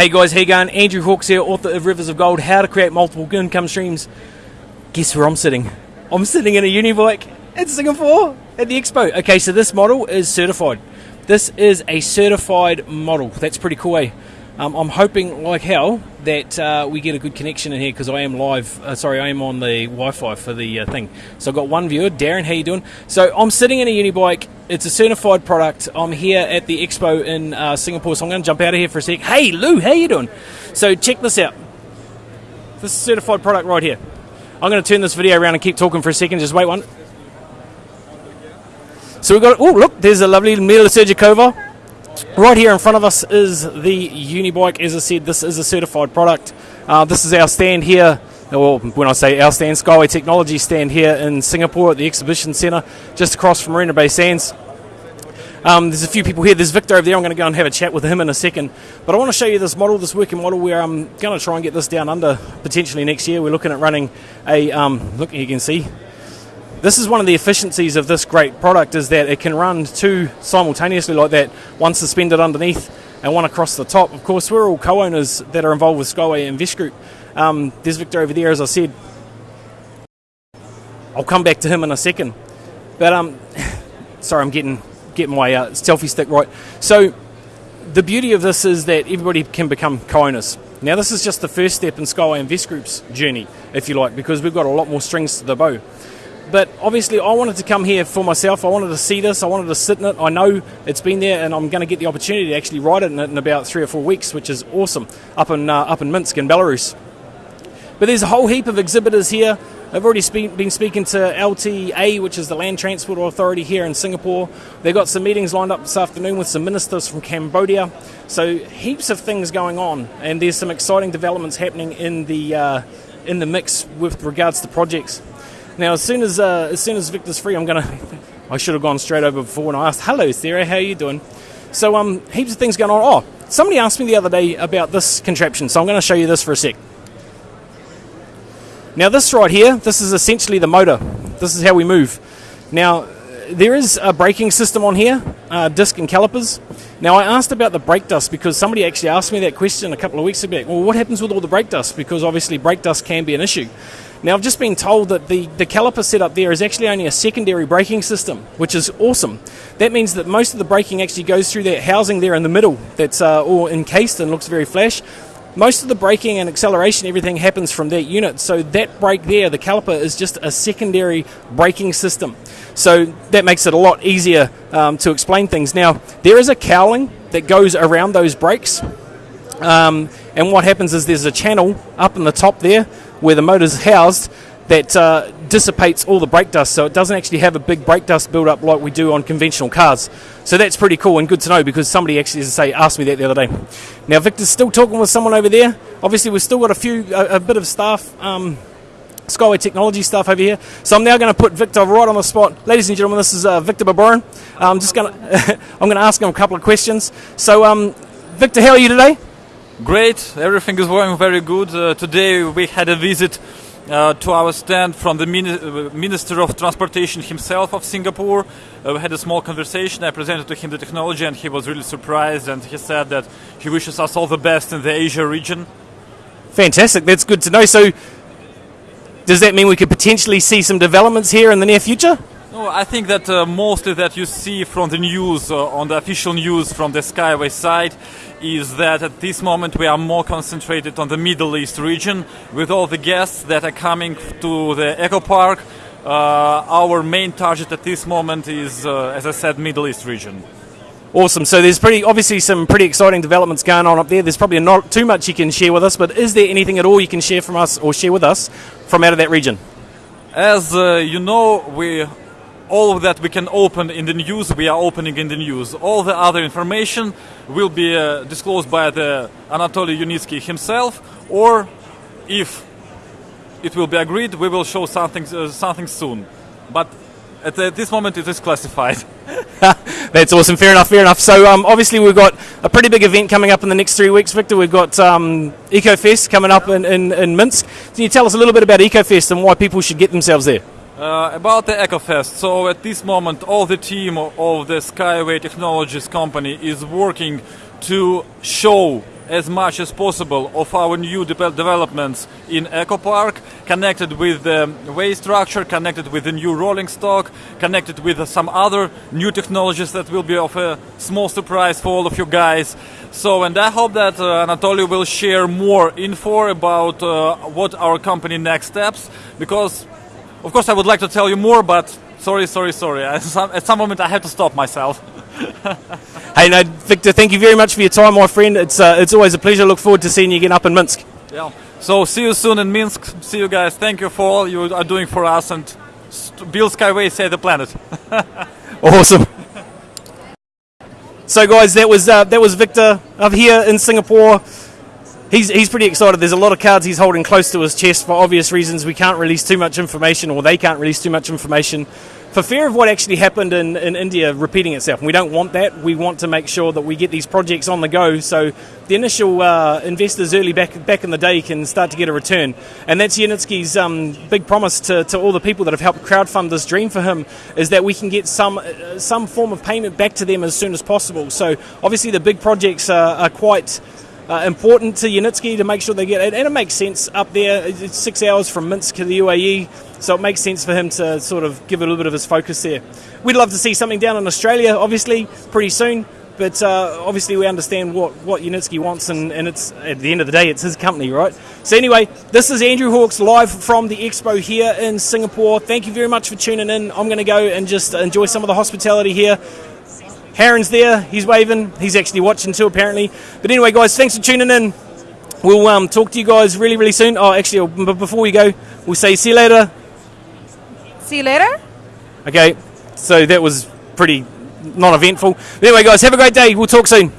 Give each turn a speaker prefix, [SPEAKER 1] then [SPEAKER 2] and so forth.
[SPEAKER 1] Hey guys, how you going? Andrew Hawks here, author of Rivers of Gold, How to Create Multiple Income Streams. Guess where I'm sitting? I'm sitting in a Unibike in Singapore at the expo. Okay, so this model is certified. This is a certified model. That's pretty cool, eh? Um, I'm hoping, like hell, that uh, we get a good connection in here because I am live. Uh, sorry, I am on the Wi-Fi for the uh, thing. So I've got one viewer, Darren. How you doing? So I'm sitting in a Unibike. It's a certified product. I'm here at the expo in uh, Singapore, so I'm going to jump out of here for a sec. Hey, Lou, how you doing? So check this out. This certified product right here. I'm going to turn this video around and keep talking for a second. Just wait one. So we've got. Oh, look, there's a lovely Mila Sergikova. Right here in front of us is the Unibike. As I said, this is a certified product. Uh, this is our stand here. Well, when I say our stand, Skyway Technology stand here in Singapore at the Exhibition Centre, just across from Marina Bay Sands. Um, there's a few people here. There's Victor over there. I'm going to go and have a chat with him in a second. But I want to show you this model, this working model, where I'm going to try and get this down under potentially next year. We're looking at running a um, look. You can see this is one of the efficiencies of this great product is that it can run two simultaneously like that, one suspended underneath and one across the top. Of course, we're all co-owners that are involved with Skyway Invest Group. Um, there's Victor over there, as I said. I'll come back to him in a second. But um, sorry, I'm getting getting my uh, selfie stick right. So the beauty of this is that everybody can become co-owners. Now, this is just the first step in Skyway Invest Group's journey, if you like, because we've got a lot more strings to the bow. But obviously, I wanted to come here for myself. I wanted to see this. I wanted to sit in it. I know it's been there, and I'm going to get the opportunity to actually ride it in, in about three or four weeks, which is awesome up in uh, up in Minsk in Belarus. But there's a whole heap of exhibitors here. I've already spe- been speaking to LTA, which is the Land Transport Authority here in Singapore. They've got some meetings lined up this afternoon with some ministers from Cambodia. So heaps of things going on, and there's some exciting developments happening in the uh, in the mix with regards to projects. Now, as soon as uh, as soon as Victor's free, I'm gonna. I should have gone straight over before when I asked, "Hello, Sarah, how are you doing?" So, um, heaps of things going on. Oh, somebody asked me the other day about this contraption, so I'm going to show you this for a sec. Now, this right here, this is essentially the motor. This is how we move. Now, there is a braking system on here, uh, disc and calipers. Now, I asked about the brake dust because somebody actually asked me that question a couple of weeks ago. Well, what happens with all the brake dust? Because obviously, brake dust can be an issue. Now, I've just been told that the, the caliper setup there is actually only a secondary braking system, which is awesome. That means that most of the braking actually goes through that housing there in the middle that's uh, all encased and looks very flash. Most of the braking and acceleration, everything happens from that unit. So that brake there, the caliper, is just a secondary braking system. So that makes it a lot easier um, to explain things. Now, there is a cowling that goes around those brakes. Um, and what happens is there's a channel up in the top there where the motor's housed that uh, dissipates all the brake dust, so it doesn't actually have a big brake dust build up like we do on conventional cars. So that's pretty cool and good to know because somebody actually, as I say, asked me that the other day. Now Victor's still talking with someone over there. Obviously, we've still got a few, a, a bit of staff. Um, Skyway Technology stuff over here. So I'm now going to put Victor right on the spot. Ladies and gentlemen, this is uh, Victor Barbarin. I'm just going to I'm going to ask him a couple of questions. So, um, Victor, how are you today?
[SPEAKER 2] Great, everything is going very good. Uh, today we had a visit uh, to our stand from the uh, Minister of Transportation himself of Singapore. Uh, we had a small conversation. I presented to him the technology, and he was really surprised. And he said that he wishes us all the best in the Asia region.
[SPEAKER 1] Fantastic, that's good to know. So, does that mean we could potentially see some developments here in the near future?
[SPEAKER 2] No, I think that uh, mostly that you see from the news, uh, on the official news from the Skyway side, is that at this moment we are more concentrated on the Middle East region with all the guests that are coming to the Eco Park. Uh, our main target at this moment is, uh, as I said, Middle East region.
[SPEAKER 1] Awesome. So there's pretty obviously some pretty exciting developments going on up there. There's probably not too much you can share with us, but is there anything at all you can share from us or share with us from out of that region?
[SPEAKER 2] As uh, you know, we all of that we can open in the news, we are opening in the news. All the other information will be uh, disclosed by the Anatoly Yunitsky himself, or if it will be agreed, we will show something uh, something soon. But at, at, this moment, it is classified.
[SPEAKER 1] That's awesome. Fair enough. Fair enough. So um, obviously we've got a pretty big event coming up in the next three weeks, Victor. We've got um, EcoFest coming up in, in, in Minsk. Can you tell us a little bit about EcoFest and why people should get themselves there?
[SPEAKER 2] Uh, about the EcoFest, so at this moment all the team of the Skyway Technologies company is working to show as much as possible of our new de- developments in Eco Park, connected with the way structure, connected with the new rolling stock, connected with some other new technologies that will be of a small surprise for all of you guys. So, and I hope that uh, Anatoly will share more info about uh, what our company next steps, because of course I would like to tell you more, but sorry, sorry, sorry. At some, at some moment I have to stop myself.
[SPEAKER 1] Hey, no, Victor, thank you very much for your time, my friend. It's uh, it's always a pleasure. Look forward to seeing you again up in Minsk.
[SPEAKER 2] Yeah. So see you soon in Minsk. See you guys. Thank you for all you are doing for us and build Skyway, save the planet.
[SPEAKER 1] Awesome. So, guys, that was uh, that was Victor up here in Singapore. He's, he's pretty excited. There's a lot of cards he's holding close to his chest for obvious reasons. We can't release too much information, or they can't release too much information, for fear of what actually happened in, in India repeating itself. We don't want that. We want to make sure that we get these projects on the go so the initial uh, investors early back back in the day can start to get a return. And that's Yanitsky's um, big promise to, to all the people that have helped crowdfund this dream for him is that we can get some uh, some form of payment back to them as soon as possible. So obviously the big projects are, are quite uh, important to Yanitsky to make sure they get it. And it makes sense up there. It's six hours from Minsk to the UAE, so it makes sense for him to sort of give a little bit of his focus there. We'd love to see something down in Australia, obviously, pretty soon. But uh, obviously, we understand what, what Yunitsky wants, and, and it's at the end of the day, it's his company, right? So, anyway, this is Andrew Hawks live from the expo here in Singapore. Thank you very much for tuning in. I'm going to go and just enjoy some of the hospitality here. Heron's there, he's waving, he's actually watching too, apparently. But anyway, guys, thanks for tuning in. We'll um, talk to you guys really, really soon. Oh, actually, but before we go, we'll say see you later.
[SPEAKER 3] See you later.
[SPEAKER 1] Okay, so that was pretty non eventful. Anyway, guys, have a great day. We'll talk soon.